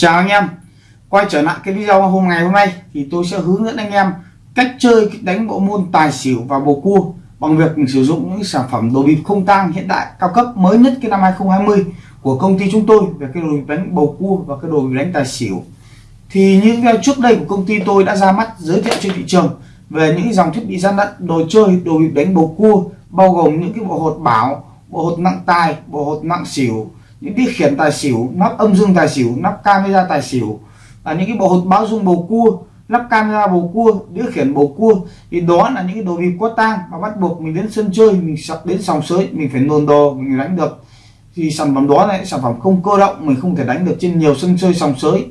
chào anh em. Quay trở lại cái video hôm ngày hôm nay thì tôi sẽ hướng dẫn anh em cách chơi đánh bộ môn tài xỉu và bầu cua bằng việc sử dụng những sản phẩm đồ bịp không tang hiện đại cao cấp mới nhất cái năm 2020 của công ty chúng tôi về cái đồ bịp đánh bầu cua và cái đồ bịp đánh tài xỉu. Thì những video trước đây của công ty tôi đã ra mắt giới thiệu trên thị trường về những dòng thiết bị gian lận đồ chơi, đồ bịp đánh bầu cua, bao gồm những cái bộ hột bảo, bộ hột nặng tài, bộ hột nặng xỉu những cái khiển tài xỉu, nắp âm dương tài xỉu, nắp camera tài xỉu, là những cái bộ hột báo dung bầu cua lắp camera bầu cua, đĩa khiển bầu cua. Thì đó là những cái đồ bịp có tang mà bắt buộc mình đến sân chơi, mình sắp đến sòng sới, mình phải nôn đồ, mình đánh được. Thì sản phẩm đó là sản phẩm không cơ động, mình không thể đánh được trên nhiều sân chơi sòng sới.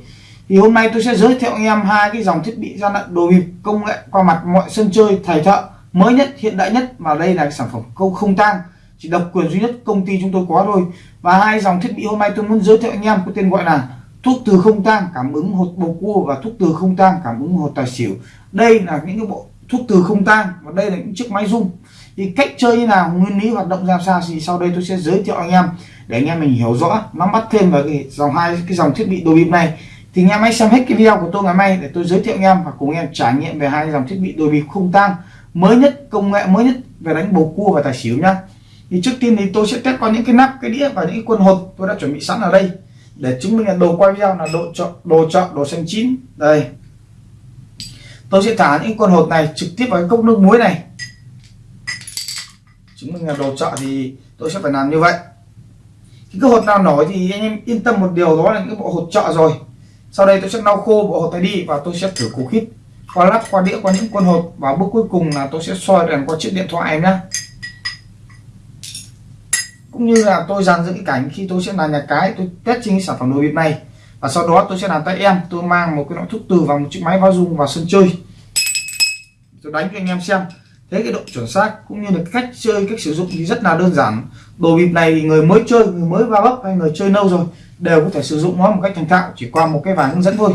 Thì hôm nay tôi sẽ giới thiệu anh em hai cái dòng thiết bị gian lận đồ bịp công nghệ qua mặt mọi sân chơi, thầy thợ mới nhất, hiện đại nhất. Và đây là sản phẩm không không tang chỉ độc quyền duy nhất công ty chúng tôi có thôi. Và hai dòng thiết bị hôm nay tôi muốn giới thiệu anh em có tên gọi là thuốc từ không tang, cảm ứng hột bầu cua và thuốc từ không tang, cảm ứng hột tài xỉu. Đây là những cái bộ thuốc từ không tang và đây là những chiếc máy rung. Thì cách chơi như nào, nguyên lý hoạt động ra sao thì sau đây tôi sẽ giới thiệu anh em để anh em mình hiểu rõ, nắm bắt thêm vào cái dòng hai, cái dòng thiết bị đồ bịp này. Thì anh em hãy xem hết cái video của tôi ngày mai để tôi giới thiệu anh em và cùng anh em trải nghiệm về hai dòng thiết bị đồ bịp không tang mới nhất, công nghệ mới nhất về đánh bầu cua và tài xỉu nhá thì trước tiên thì tôi sẽ test qua những cái nắp, cái đĩa và những cái quân hột tôi đã chuẩn bị sẵn ở đây. Để chứng minh là đồ quay video là đồ chọn đồ chọn, đồ xanh chín. Đây. Tôi sẽ thả những con hột này trực tiếp vào cái cốc nước muối này. Chứng minh là đồ chợ thì tôi sẽ phải làm như vậy. Cái hột nào nổi thì anh em yên tâm một điều đó là những bộ hột chợ rồi. Sau đây tôi sẽ lau khô bộ hột này đi và tôi sẽ thử củ khít qua lắp, qua đĩa, qua những con hột. Và bước cuối cùng là tôi sẽ soi đèn qua chiếc điện thoại em nhé cũng như là tôi dàn dựng cái cảnh khi tôi sẽ là nhà cái, tôi test trên cái sản phẩm đồ bịp này. Và sau đó tôi sẽ làm tay em, tôi mang một cái loại thuốc từ vào một chiếc máy bao dung vào sân chơi. Tôi đánh cho anh em xem. Thế cái độ chuẩn xác cũng như là cách chơi, cách sử dụng thì rất là đơn giản. Đồ bịp này thì người mới chơi, người mới va bấp hay người chơi lâu rồi đều có thể sử dụng nó một cách thành thạo, chỉ qua một cái vài hướng dẫn thôi.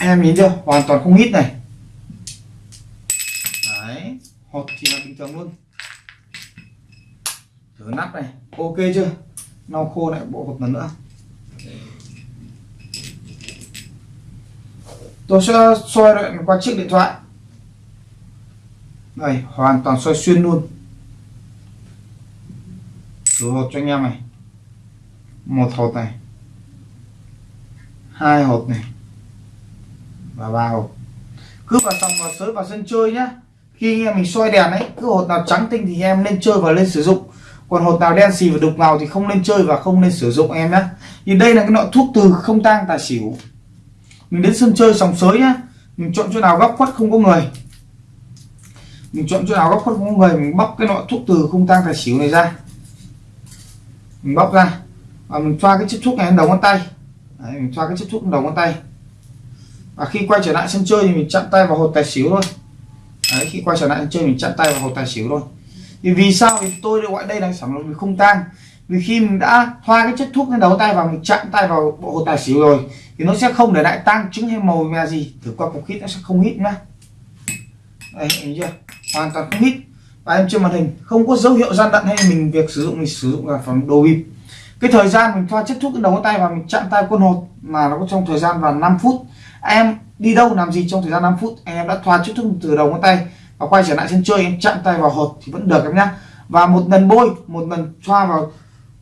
Em nhìn chưa? Hoàn toàn không hít này. Đấy, hột thì là bình thường luôn thử nắp này. Ok chưa? Lau khô lại bộ hộp lần nữa. Tôi sẽ soi lại qua chiếc điện thoại. Đây, hoàn toàn soi xuyên luôn. Thử hột cho anh em này. Một hột này. Hai hột này. Và ba hột. Cứ vào xong vào sới vào sân chơi nhá. Khi anh em mình soi đèn ấy, cứ hột nào trắng tinh thì em nên chơi và lên sử dụng còn hột nào đen xì và đục ngầu thì không nên chơi và không nên sử dụng em nhé thì đây là cái loại thuốc từ không tang tài xỉu. Mình đến sân chơi sòng sới nhá. Mình chọn chỗ nào góc khuất không có người. Mình chọn chỗ nào góc khuất không có người mình bóc cái loại thuốc từ không tang tài xỉu này ra. Mình bóc ra. Và mình xoa cái chiếc thuốc này lên đầu ngón tay. Đấy, mình xoa cái chiếc thuốc lên đầu ngón tay. Và khi quay trở lại sân chơi thì mình chặn tay vào hột tài xỉu thôi. Đấy, khi quay trở lại sân chơi mình chặn tay vào hột tài xỉu thôi thì vì sao? Thì tôi gọi đây là sản phẩm không tang. Vì khi mình đã thoa cái chất thuốc lên đầu tay và mình chạm tay vào bộ hồ tài xỉu rồi, thì nó sẽ không để lại tăng chứng hay màu mè gì. Thử qua cục hít nó sẽ không hít nhá. Đây thấy chưa? Hoàn toàn không hít. Và em trên màn hình, không có dấu hiệu gian đận hay mình việc sử dụng, mình sử dụng là phẩm đồ bịp. Cái thời gian mình thoa chất thuốc lên đầu tay và mình chạm tay con hột mà nó có trong thời gian vào 5 phút. Em đi đâu làm gì trong thời gian 5 phút? Em đã thoa chất thuốc từ đầu ngón tay và quay trở lại sân chơi em chạm tay vào hột thì vẫn được em nhá. Và một lần bôi, một lần xoa vào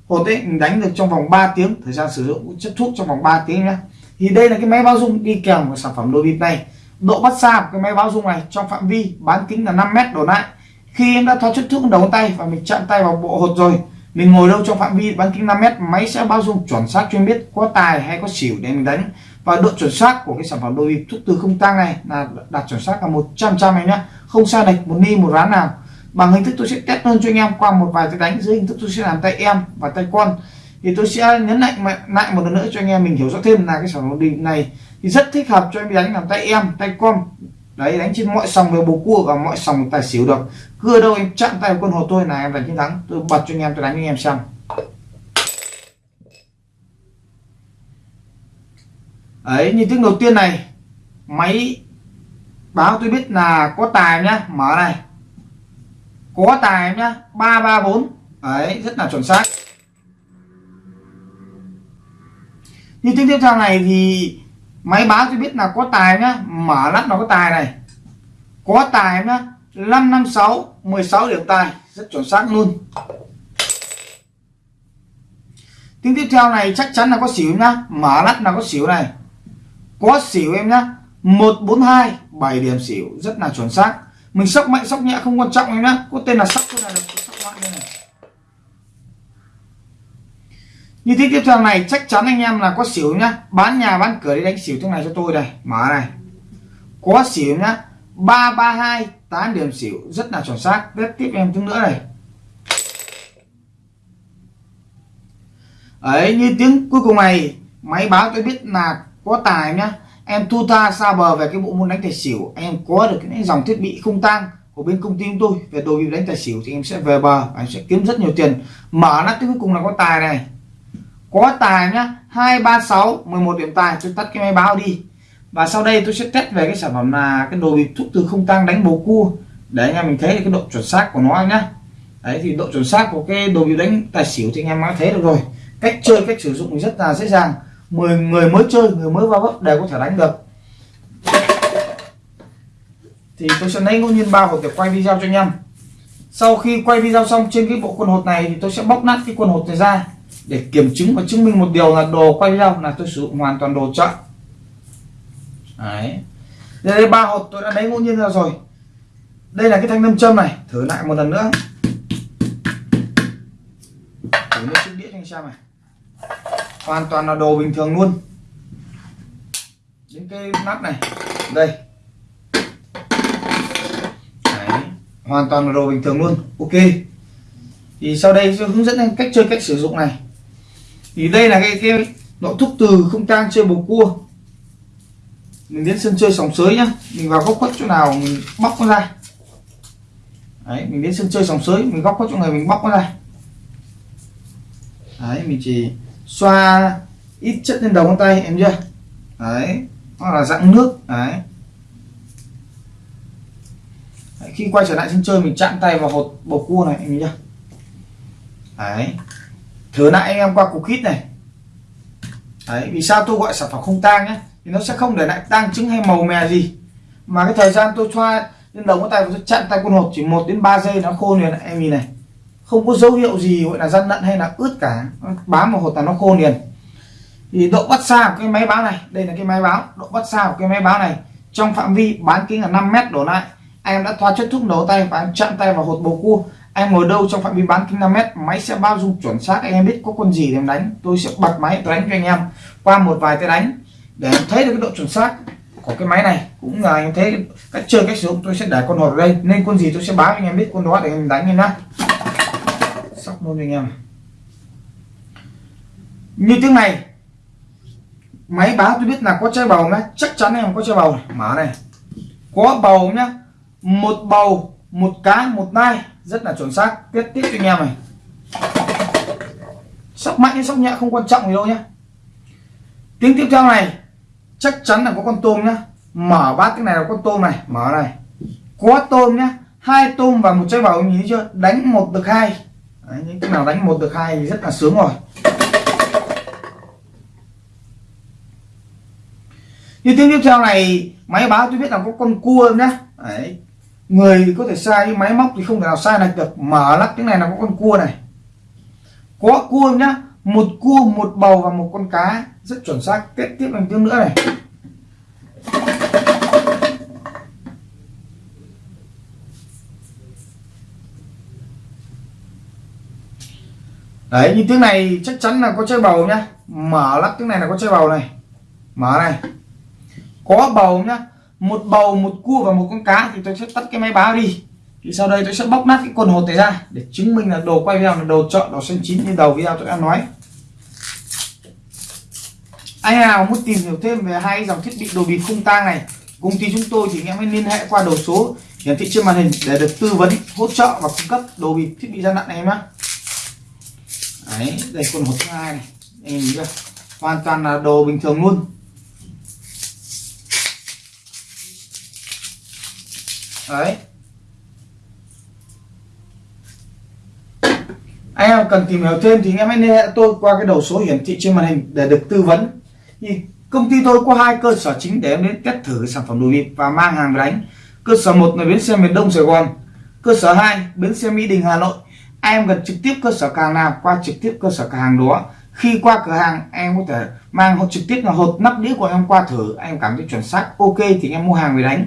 hột ấy, mình đánh được trong vòng 3 tiếng. Thời gian sử dụng chất thuốc trong vòng 3 tiếng nhá. Thì đây là cái máy báo dung đi kèm của sản phẩm đồ bịp này. Độ bắt xa của cái máy báo dung này trong phạm vi bán kính là 5 mét đổ lại. Khi em đã thoa chất thuốc đầu tay và mình chạm tay vào bộ hột rồi, mình ngồi đâu trong phạm vi bán kính 5 mét, máy sẽ báo dung chuẩn xác cho em biết có tài hay có xỉu để mình đánh và độ chuẩn xác của cái sản phẩm đồ bịp thuốc từ không tang này là đạt chuẩn xác là 100 trăm em nhá. Không sai lệch một ni, một ván nào. Bằng hình thức tôi sẽ test hơn cho anh em qua một vài cái đánh dưới hình thức tôi sẽ làm tay em và tay con. Thì tôi sẽ nhấn mạnh lại một lần nữa cho anh em mình hiểu rõ thêm là cái sản phẩm định này thì rất thích hợp cho em đánh làm tay em, tay con. Đấy, đánh trên mọi sòng về bầu cua và mọi sòng tài xỉu được. Cưa đâu em chạm tay quân hồ tôi là em đánh chiến thắng. Tôi bật cho anh em, tôi đánh cho anh em xem. Ấy như tiếng đầu tiên này, máy báo tôi biết là có tài nhá, mở này. Có tài nhá, ba ba bốn. Đấy rất là chuẩn xác. Như tiếng tiếp theo này thì máy báo tôi biết là có tài nhá, mở lắp nó có tài này. Có tài nhá 556 16 điểm tài, rất chuẩn xác luôn. Tiếng tiếp theo này chắc chắn là có xỉu nhá, mở lắp là có xỉu này có xỉu em nhá. 142 7 điểm xỉu. Rất là chuẩn xác. Mình sóc mạnh sóc nhẹ không quan trọng em nhá. Có tên là sóc thôi là được. Sóc mạnh đây này. Như thế tiếp theo này, chắc chắn anh em là có xỉu nhá. Bán nhà, bán cửa đi đánh xỉu thế này cho tôi đây. Mở này. Có xỉu nhá. 332 8 điểm xỉu. Rất là chuẩn xác. Tiếp tiếp em tiếng nữa này. Ấy, như tiếng cuối cùng này, máy báo tôi biết là có tài nhá. Em thu ta xa bờ về cái bộ môn đánh tài xỉu. Em có được cái dòng thiết bị không tang của bên công ty chúng tôi về đồ bị đánh tài xỉu thì em sẽ về bờ anh sẽ kiếm rất nhiều tiền. Mở nắp cuối cùng là có tài này. Có tài nhá. 236 11 điểm tài. Tôi tắt cái máy báo đi. Và sau đây tôi sẽ test về cái sản phẩm là cái đồ bị thuốc từ không tăng đánh bầu cua. Để anh em mình thấy cái độ chuẩn xác của nó nhá. Đấy, thì độ chuẩn xác của cái đồ bị đánh tài xỉu thì anh em đã thấy được rồi. Cách chơi, cách sử dụng rất là dễ dàng. 10 người mới chơi, người mới vào gốc đều có thể đánh được. Thì tôi sẽ lấy ngẫu nhiên ba hộp để quay video cho anh em. Sau khi quay video xong trên cái bộ quần hột này thì tôi sẽ bóc nát cái quần hột này ra để kiểm chứng và chứng minh một điều là đồ quay video là tôi sử dụng hoàn toàn đồ chợ. Đấy. Đây ba hột tôi đã lấy ngẫu nhiên ra rồi. Đây là cái thanh nam châm này, thử lại một lần nữa. Thử nước chiếc đĩa cho anh xem này hoàn toàn là đồ bình thường luôn. Những cái nắp này, đây. Đấy. hoàn toàn là đồ bình thường luôn. Ok. Thì sau đây tôi hướng dẫn anh cách chơi, cách sử dụng này. Thì đây là cái cái nội thúc từ không tang chơi bầu cua. Mình đến sân chơi sòng sới nhá. Mình vào góc khuất chỗ nào mình bóc nó ra. Đấy, mình đến sân chơi sòng sới, mình góc khuất chỗ này mình bóc nó ra. Đấy, mình chỉ xoa ít chất lên đầu ngón tay, em chưa? Đấy hoặc là dạng nước, đấy. đấy, khi quay trở lại sân chơi mình chạm tay vào hột bầu cua này, em chưa? Đấy. Thử lại anh em qua cục hít này. Đấy, vì sao tôi gọi sản phẩm không tang nhé thì nó sẽ không để lại tang trứng hay màu mè gì. Mà cái thời gian tôi xoa lên đầu ngón tay tôi chặn tay con hột chỉ 1 đến 3 giây nó khô liền, em nhìn này không có dấu hiệu gì gọi là gian lận hay là ướt cả. Bám vào hột là nó khô liền. Thì độ bắt xa của cái máy báo này, đây là cái máy báo, độ bắt xa của cái máy báo này, trong phạm vi bán kính là 5 mét đổ lại. Anh em đã thoa chất thuốc nấu tay và anh chạm tay vào hột bầu cua. Anh ngồi đâu trong phạm vi bán kính 5 mét, máy sẽ bao dung chuẩn xác, anh em biết có con gì để em đánh. Tôi sẽ bật máy tôi đánh cho anh em qua một vài cái đánh để em thấy được cái độ chuẩn xác của cái máy này. Cũng là anh thấy cách chơi, cách sử dụng, tôi sẽ để con hột ở đây. Nên con gì tôi sẽ báo anh em biết, con đó để em đánh em nhá sóc luôn anh em. Như tiếng này, máy báo tôi biết là có trái bầu nhé chắc chắn em có trái bầu này. mở này. Có bầu nhá, một bầu, một cá, một nai, rất là chuẩn xác tiếp tiếp cho anh em này. Sóc mạnh hay sóc nhẹ không quan trọng gì đâu nhá. Tiếng tiếp theo này, chắc chắn là có con tôm nhá. Mở bát cái này là con tôm này, mở này. Có tôm nhá, hai tôm và một trái bầu, nhìn thấy chưa? Đánh một được hai. Đấy, những cái nào đánh một được hai thì rất là sướng rồi. Như tiếng tiếp theo này máy báo tôi biết là có con cua nhá? Đấy. người có thể sai nhưng máy móc thì không thể nào sai lệch được. Mở lắp cái này là có con cua này. Có cua nhá? Một cua một bầu và một con cá. Rất chuẩn xác tiếp tiếp bằng tiếng nữa này. Đấy như tiếng này chắc chắn là có chơi bầu nhá. Mở lắc tiếng này là có chơi bầu này. Mở này. Có bầu nhá. Một bầu, một cua và một con cá thì tôi sẽ tắt cái máy báo đi. Thì sau đây tôi sẽ bóc nát cái quần hột này ra để chứng minh là đồ quay video là đồ chọn, đồ xanh chín như đầu video tôi đã nói. Anh nào muốn tìm hiểu thêm về hai dòng thiết bị đồ bịp không tang này, công ty chúng tôi thì anh em hãy liên hệ qua đầu số. Hiển thị trên màn hình để được tư vấn, hỗ trợ và cung cấp đồ bịp thiết bị gian nặng này em nhé đấy, đây con hột thứ hai này. Em nhìn chưa hoàn toàn là đồ bình thường luôn. Đấy. Anh em cần tìm hiểu thêm thì anh em hãy liên hệ tôi qua cái đầu số hiển thị trên màn hình để được tư vấn. Thì công ty tôi có hai cơ sở chính để em đến test thử sản phẩm đồ bịp và mang hàng về đánh. Cơ sở một là bến xe miền đông sài gòn. Cơ sở 2 bến xe mỹ đình, hà nội em gần trực tiếp cơ sở cửa hàng nào, qua trực tiếp cơ sở cửa hàng đó. Khi qua cửa hàng, em có thể mang trực tiếp là hộp nắp đĩa của em qua thử. Em cảm thấy chuẩn xác, ok thì em mua hàng về đánh.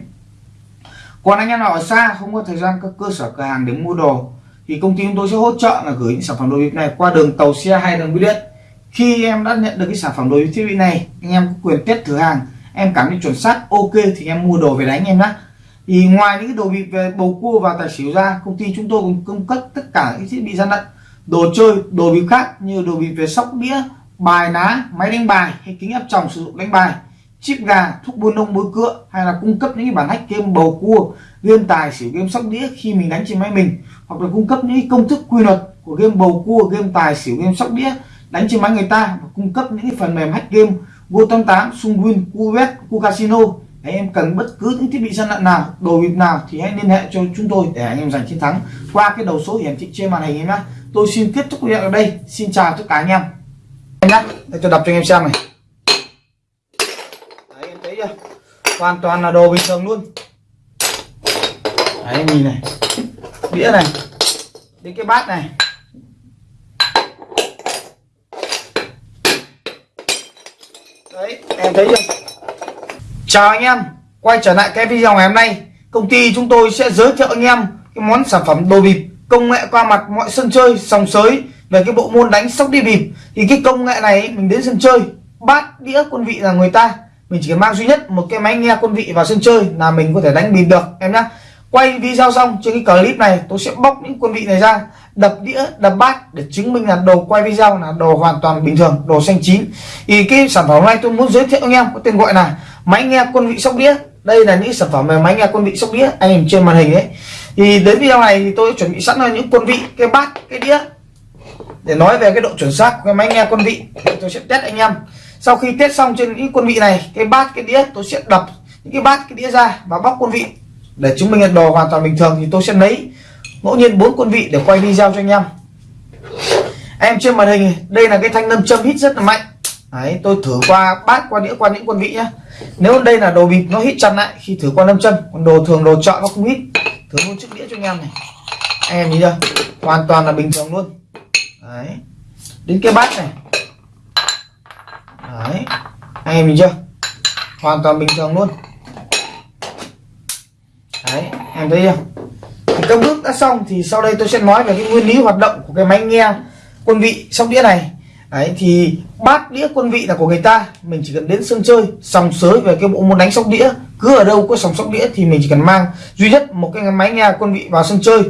Còn anh em nào ở xa không có thời gian các cơ sở cửa hàng để mua đồ, thì công ty chúng tôi sẽ hỗ trợ là gửi những sản phẩm đồ bịp này qua đường tàu xe hay đường bưu điện. Khi em đã nhận được cái sản phẩm đồ bịp thiết bị này, anh em có quyền test thử hàng. Em cảm thấy chuẩn xác, ok thì em mua đồ về đánh em nhé thì ngoài những cái đồ bịp về bầu cua và tài xỉu ra, công ty chúng tôi cũng cung cấp tất cả những thiết bị gian lận, đồ chơi, đồ bịp khác như đồ bịp về sóc đĩa, bài ná, máy đánh bài hay kính áp tròng sử dụng đánh bài, chip gà, thuốc buôn nông bối cựa hay là cung cấp những cái bản hack game bầu cua, game tài xỉu, game sóc đĩa khi mình đánh trên máy mình, hoặc là cung cấp những công thức quy luật của game bầu cua, game tài xỉu, game sóc đĩa đánh trên máy người ta, và cung cấp những phần mềm hack game go 88 sungwin cubet cu casino anh em cần bất cứ những thiết bị gian lận nào, đồ bịp nào thì hãy liên hệ cho chúng tôi để anh em giành chiến thắng qua cái đầu số hiển thị trên màn hình em nhé. Tôi xin kết thúc video ở đây. Xin chào tất cả anh em. Em nhé, để tôi đọc cho anh em xem này. Đấy, em thấy chưa? Hoàn toàn là đồ bình thường luôn. Đấy, nhìn này. Đĩa này. Đến cái bát này. Đấy, em thấy chưa? Chào anh em quay trở lại cái video ngày hôm nay. Công ty chúng tôi sẽ giới thiệu anh em cái món sản phẩm đồ bịp công nghệ qua mặt mọi sân chơi sòng sới về cái bộ môn đánh sóc đi bịp. Thì cái công nghệ này mình đến sân chơi bát đĩa quân vị là người ta. Mình chỉ cần mang duy nhất một cái máy nghe quân vị vào sân chơi là mình có thể đánh bịp được em nhé, quay video xong trên cái clip này tôi sẽ bóc những quân vị này ra đập đĩa đập bát để chứng minh là đồ quay video là đồ hoàn toàn bình thường đồ xanh chín. Thì cái sản phẩm này tôi muốn giới thiệu anh em có tên gọi là máy nghe quân vị sóc đĩa. Đây là những sản phẩm về máy nghe quân vị sóc đĩa, anh nhìn trên màn hình ấy. Thì đến video này thì tôi chuẩn bị sẵn là những quân vị, cái bát, cái đĩa. Để nói về cái độ chuẩn xác của cái máy nghe quân vị tôi sẽ test anh em. Sau khi test xong trên những quân vị này, cái bát, cái đĩa, tôi sẽ đập những cái bát, cái đĩa ra và bóc quân vị. Để chứng minh là đồ hoàn toàn bình thường thì tôi sẽ lấy ngẫu nhiên bốn quân vị để quay video cho anh em. Em trên màn hình, đây là cái thanh nâm châm hít rất là mạnh. Đấy, tôi thử qua bát qua đĩa qua những quân vị nhá. Nếu đây là đồ bịp nó hít chặt lại khi thử qua nâm chân còn đồ thường đồ chọn nó không hít. Thử luôn chiếc đĩa cho anh em này. Anh em nhìn chưa? Hoàn toàn là bình thường luôn. Đấy. Đến cái bát này. Đấy. Anh em nhìn chưa? Hoàn toàn bình thường luôn. Đấy em thấy chưa? Thì các bước đã xong thì sau đây tôi sẽ nói về cái nguyên lý hoạt động của cái máy nghe quân vị sóc đĩa này đấy, thì bát đĩa quân vị là của người ta. Mình chỉ cần đến sân chơi, sòng sới về cái bộ môn đánh sóc đĩa. Cứ ở đâu có sòng sóc đĩa thì mình chỉ cần mang duy nhất một cái máy nghe quân vị vào sân chơi.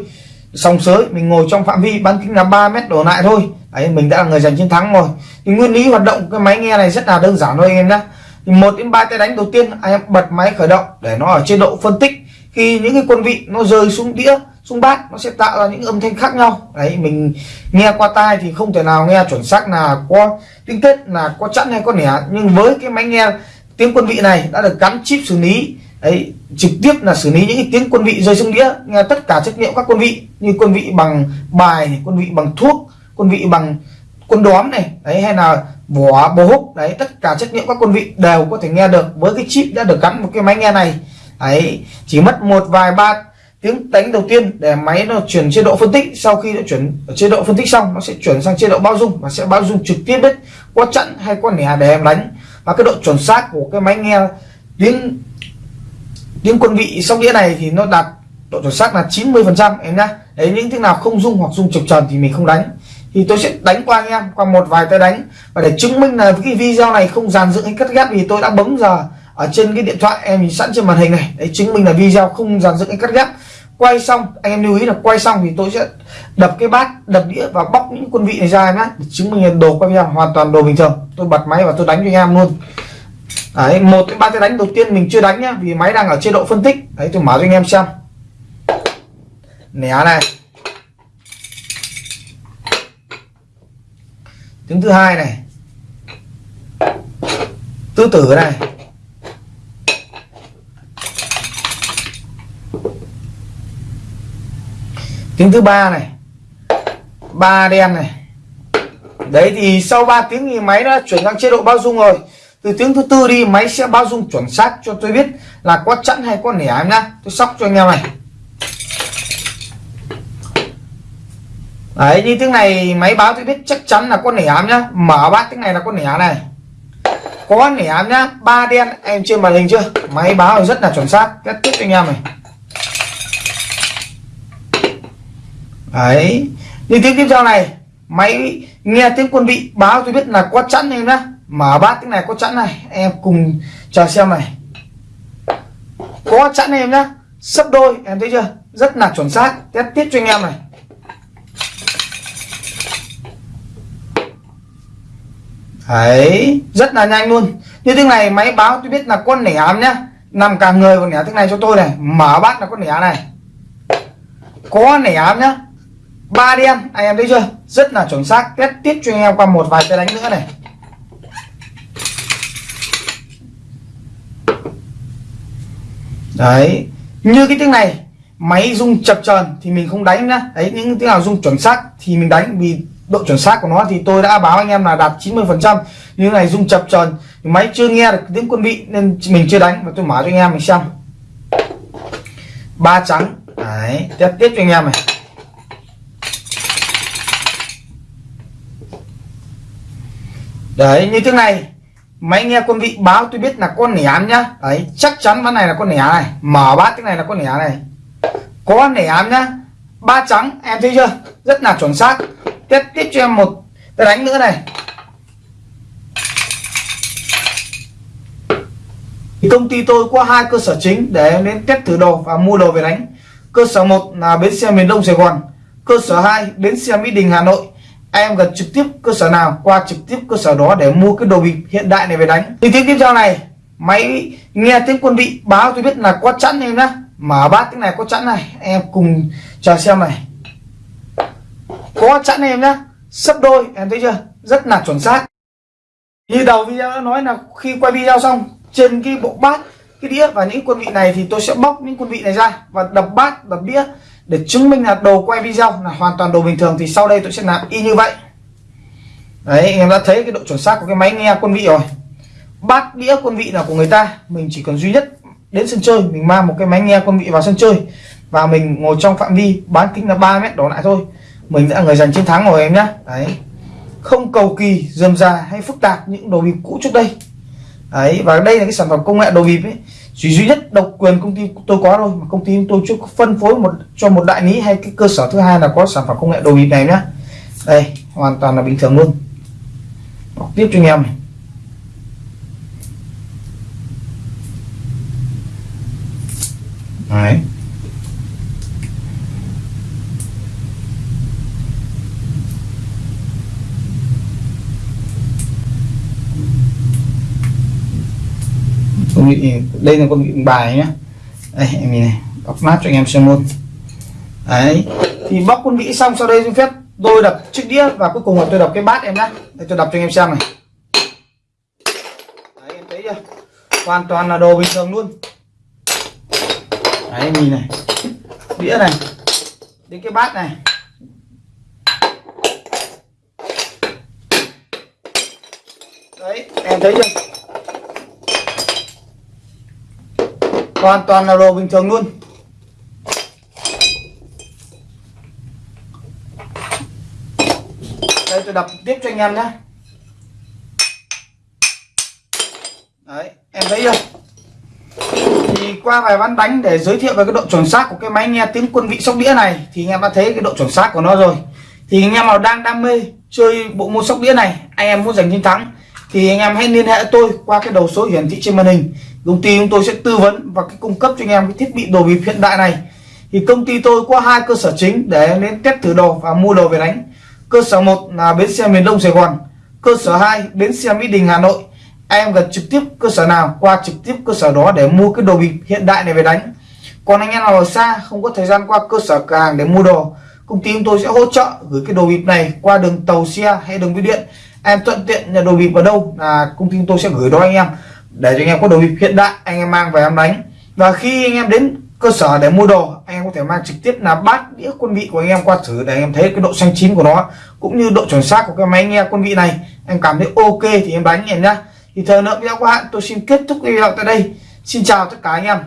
Sòng sới, mình ngồi trong phạm vi, bán kính là 3 mét đổ lại thôi. Đấy, mình đã là người giành chiến thắng rồi. Thì nguyên lý hoạt động cái máy nghe này rất là đơn giản thôi anh em nhé thì một đến ba tay đánh đầu tiên, anh em bật máy khởi động để nó ở chế độ phân tích khi những cái quân vị nó rơi xuống đĩa, xuống bát, nó sẽ tạo ra những âm thanh khác nhau. Đấy, mình nghe qua tai thì không thể nào nghe chuẩn xác là có tiếng kết là có chẵn hay có nẻ. Nhưng với cái máy nghe tiếng quân vị này đã được gắn chip xử lý, đấy, trực tiếp là xử lý những cái tiếng quân vị rơi xuống đĩa, nghe tất cả chất liệu các quân vị như quân vị bằng bài quân vị bằng thuốc, quân vị bằng quân đóm này, đấy, hay là vỏ bố húc, đấy, tất cả chất liệu các quân vị đều có thể nghe được. Với cái chip đã được gắn một cái máy nghe này ấy, chỉ mất một vài ba tiếng đánh đầu tiên để máy nó chuyển chế độ phân tích. Sau khi nó chuyển chế độ phân tích xong, nó sẽ chuyển sang chế độ bao dung và sẽ bao dung trực tiếp đấy qua trận hay qua nẻ để em đánh. Và cái độ chuẩn xác của cái máy nghe tiếng tiếng quân vị sóc đĩa này thì nó đạt độ chuẩn xác là 90 phần trăm, em nhá. Đấy, những thứ nào không dung hoặc dung chập tròn thì mình không đánh. Thì tôi sẽ đánh qua anh em, qua một vài tay đánh. Và để chứng minh là cái video này không dàn dựng hay cắt ghép thì tôi đã bấm giờ ở trên cái điện thoại em nhìn sẵn trên màn hình này. Đấy, chứng minh là video không dàn dựng hay cắt ghép quay xong, anh em lưu ý là quay xong thì tôi sẽ đập cái bát, đập đĩa và bóc những quân vị này ra nhá, để chứng minh là đồ quay video hoàn toàn đồ bình thường. Tôi bật máy và tôi đánh cho anh em luôn. Đấy, một cái ba cái đánh đầu tiên mình chưa đánh nhá, vì máy đang ở chế độ phân tích. Đấy, tôi mở cho anh em xem. Nẻ này. Tiếng thứ hai này. Tứ tử này. Tiếng thứ ba này. Ba đen này. Đấy thì sau 3 tiếng thì máy đã chuyển sang chế độ bao dung rồi. Từ tiếng thứ tư đi, máy sẽ báo dung chuẩn xác cho tôi biết là có chẵn hay có nẻ em nhá. Tôi sóc cho anh em này. Đấy, như tiếng này máy báo tôi biết chắc chắn là con nẻ ám nhá. Mở bát tiếng này là con nẻ này. Có nẻ ám nhá. Ba đen, em trên màn hình chưa? Máy báo rất là chuẩn xác. Kết tiếp anh em này. Đấy. Như tiếng tiếp theo này. Máy nghe tiếng quân vị báo, tôi biết là có chẵn em nhá. Mở bát tiếng này có chẵn này. Em cùng chờ xem này. Có chẵn em nhá. Sấp đôi, em thấy chưa? Rất là chuẩn xác. Test tiếp cho anh em này. Đấy. Rất là nhanh luôn. Như tiếng này, máy báo tôi biết là con nẻ ám nhá. Nằm cả người còn nẻ tiếng này cho tôi này. Mở bát là con nẻ này. Có nẻ ám nhá ba đen anh em thấy chưa? Rất là chuẩn xác. Test tiếp cho anh em qua một vài cái đánh nữa này. Đấy, như cái tiếng này, máy rung chập chờn thì mình không đánh nữa đấy, những tiếng nào rung chuẩn xác thì mình đánh, vì độ chuẩn xác của nó thì tôi đã báo anh em là đạt 90 phần trăm. Như này rung chập chờn, máy chưa nghe được tiếng quân vị nên mình chưa đánh. Và tôi mở cho anh em mình xem. Ba trắng. Đấy tiếp tiếp cho anh em này. Đấy, như thế này. Máy nghe quân vị báo tôi biết là con nẻ nhá. Đấy, chắc chắn ván này là con nẻ này. Mở bát cái này là con nẻ này. Có nẻ nhá. Ba trắng, em thấy chưa? Rất là chuẩn xác. Tiếp tiếp cho em một cái đánh nữa này. Thì công ty tôi có hai cơ sở chính để em đến test thử đồ và mua đồ về đánh. Cơ sở một là bến xe miền đông sài gòn. Cơ sở 2 bến xe mỹ đình, hà nội em gần trực tiếp cơ sở nào, qua trực tiếp cơ sở đó để mua cái đồ bịp hiện đại này về đánh. Thì tiếng tiếp theo này, máy nghe tiếng quân vị báo tôi biết là có chẵn em nhá. Mở bát tiếng này có chẵn này, em cùng chờ xem này. Có chẵn em nhá, sấp đôi, em thấy chưa? Rất là chuẩn xác. Như đầu video đã nói là khi quay video xong, trên cái bộ bát, cái đĩa và những quân vị này thì tôi sẽ bóc những quân vị này ra và đập bát, đập đĩa để chứng minh là đồ quay video là hoàn toàn đồ bình thường thì sau đây tôi sẽ làm y như vậy. Đấy, anh em đã thấy cái độ chuẩn xác của cái máy nghe quân vị rồi. Bát đĩa quân vị là của người ta, mình chỉ cần duy nhất đến sân chơi, mình mang một cái máy nghe quân vị vào sân chơi và mình ngồi trong phạm vi bán kính là 3 mét đổ lại thôi. Mình đã người giành chiến thắng rồi em nhá. Đấy. Không cầu kỳ, dườm già hay phức tạp những đồ bịp cũ trước đây. Đấy, và đây là cái sản phẩm công nghệ đồ bịp ấy chỉ duy nhất độc quyền công ty tôi có thôi, mà công ty tôi chưa phân phối một, cho một đại lý hay cái cơ sở thứ hai là có sản phẩm công nghệ đồ bịp này nhá. Đây, hoàn toàn là bình thường luôn. Đọc tiếp cho anh em này. Đấy. Con vị đây là con vị bài nhá. Đây, em nhìn này bóc mát cho anh em xem luôn. Đấy, thì bóc con vị xong, sau đây xin phép tôi đập chiếc đĩa và cuối cùng là tôi đập cái bát em nhá. Đây, tôi đập cho anh em xem này. Đấy, em thấy chưa? Hoàn toàn là đồ bình thường luôn. Đấy, em nhìn này. Đĩa này. Đến cái bát này. Đấy, em thấy chưa? Hoàn toàn là đồ bình thường luôn. Đây, tôi đập tiếp cho anh em nhé. Đấy, em thấy chưa? Thì qua vài ván đánh để giới thiệu về cái độ chuẩn xác của cái máy nghe tiếng quân vị sóc đĩa này, thì anh em đã thấy cái độ chuẩn xác của nó rồi. Thì anh em nào đang đam mê chơi bộ môn sóc đĩa này, anh em muốn giành chiến thắng, thì anh em hãy liên hệ tôi qua cái đầu số hiển thị trên màn hình công ty chúng tôi sẽ tư vấn và cái cung cấp cho anh em cái thiết bị đồ bịp hiện đại này. Thì công ty tôi có hai cơ sở chính để đến test thử đồ và mua đồ về đánh. Cơ sở một là bến xe miền đông sài gòn, cơ sở 2 bến xe mỹ đình, hà nội. Em gần trực tiếp cơ sở nào, qua trực tiếp cơ sở đó để mua cái đồ bịp hiện đại này về đánh. Còn anh em nào ở xa, không có thời gian qua cơ sở cửa hàng để mua đồ, công ty chúng tôi sẽ hỗ trợ gửi cái đồ bịp này qua đường tàu xe hay đường bưu điện. Em thuận tiện nhà đồ bịp ở đâu là công ty chúng tôi sẽ gửi đó anh em để cho anh em có đồ bịp hiện đại, anh em mang về em đánh. Và khi anh em đến cơ sở để mua đồ, anh em có thể mang trực tiếp là bát, đĩa, quân vị của anh em qua thử để anh em thấy cái độ xanh chín của nó, cũng như độ chuẩn xác của cái máy nghe quân vị này. Em cảm thấy ok thì em đánh em nhá. Thì thời lượng video của bạn tôi xin kết thúc video tại đây. Xin chào tất cả anh em.